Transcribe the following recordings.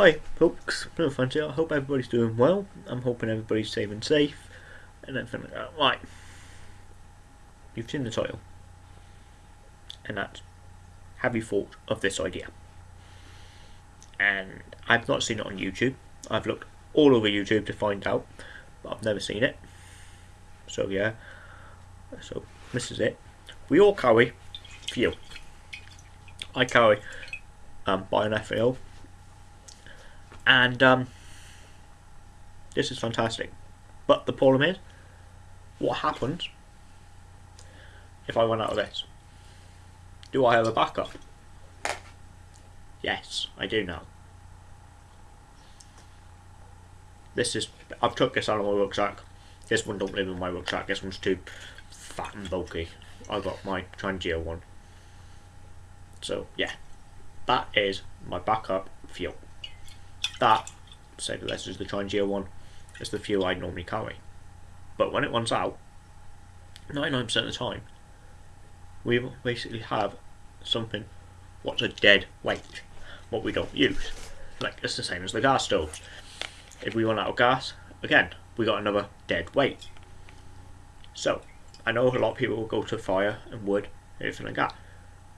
Hi folks, no fun. I hope everybody's doing well. I'm hoping everybody's safe and safe and everything like that. Right. You've seen the title. And that's have you thought of this idea? And I've not seen it on YouTube. I've looked all over YouTube to find out, but I've never seen it. So yeah. So this is it. We all carry fuel. I carry um, bioethanol and um, this is fantastic. But the problem is, what happens if I run out of this? Do I have a backup? Yes, I do now. This is, I've took this out of my rucksack. This one don't live in my rucksack, this one's too fat and bulky. I got my Trangia one. So, yeah. That is my backup fuel. That, say this is the Trangia one, is the fuel I normally carry. But when it runs out, 99% of the time, we basically have something what's a dead weight, what we don't use. Like, it's the same as the gas stoves. If we run out of gas, again, we got another dead weight. So, I know a lot of people will go to fire and wood, everything like that.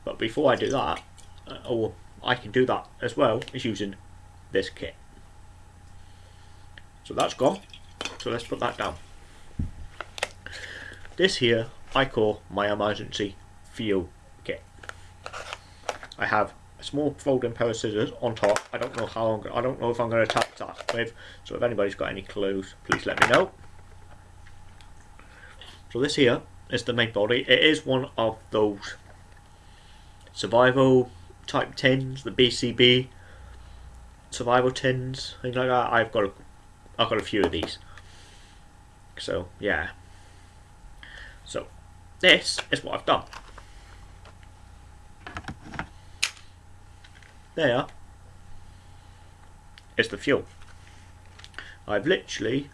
But before I do that, uh, or I can do that as well, is using this kit. So that's gone. So let's put that down. This here I call my emergency fuel kit. I have a small folding pair of scissors on top. I don't know how I'm, I don't know if I'm going to tap that with. So if anybody's got any clues, please let me know. So this here is the main body. It is one of those survival type tins, the BCB survival tins, things like that. I've got a, I've got a few of these. So yeah. So this is what I've done. There is the fuel. I've literally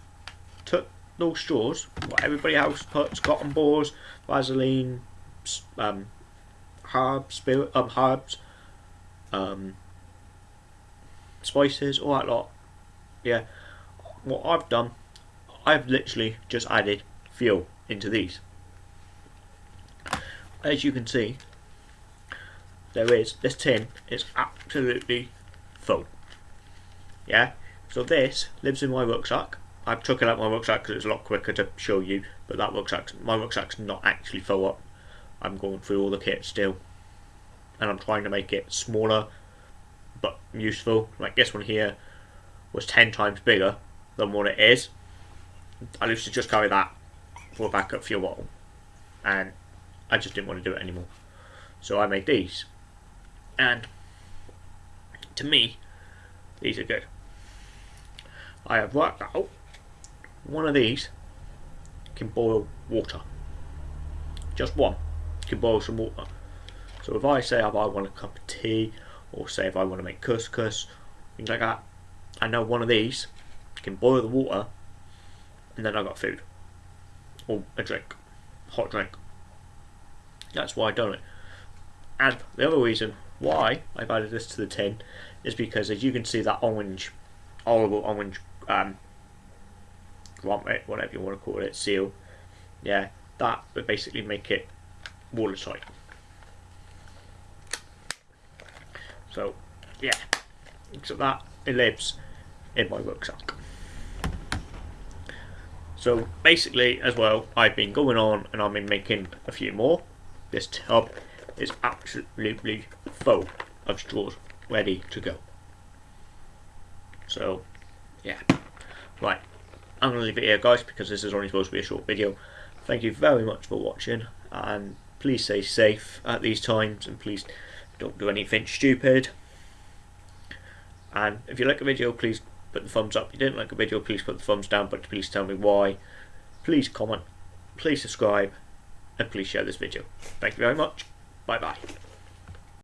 took those straws, what everybody else puts, cotton balls, Vaseline, um, herbs, spirit, um, herbs, um, spices, all that lot. Yeah, what I've done, I've literally just added fuel into these. As you can see, there is, this tin is absolutely full. Yeah, so this lives in my rucksack. I've took it out my rucksack because it's a lot quicker to show you, but that rucksack, my rucksack's not actually full up. I'm going through all the kit still, and I'm trying to make it smaller but useful. Like this one here was 10 times bigger than what it is. I used to just carry that for a backup fuel bottle and I just didn't want to do it anymore. So I made these and to me these are good. I have worked out one of these can boil water. Just one can boil some water. So if I say I want a cup of tea or say if I want to make couscous, things like that. I know one of these can boil the water and then I got food or a drink, hot drink. That's why I done it. And the other reason why I've added this to the tin is because as you can see that orange, horrible orange um, grommet, whatever you want to call it, seal, yeah, that would basically make it watertight. So, yeah. So that it lives in my rucksack. So basically, as well, I've been going on and I've been making a few more. This tub is absolutely full of straws, ready to go. So, yeah. Right, I'm going to leave it here, guys, because this is only supposed to be a short video. Thank you very much for watching, and please stay safe at these times, and please don't do anything stupid. And if you like a video, please put the thumbs up. If you didn't like a video, please put the thumbs down, but please tell me why. Please comment, please subscribe, and please share this video. Thank you very much. Bye bye.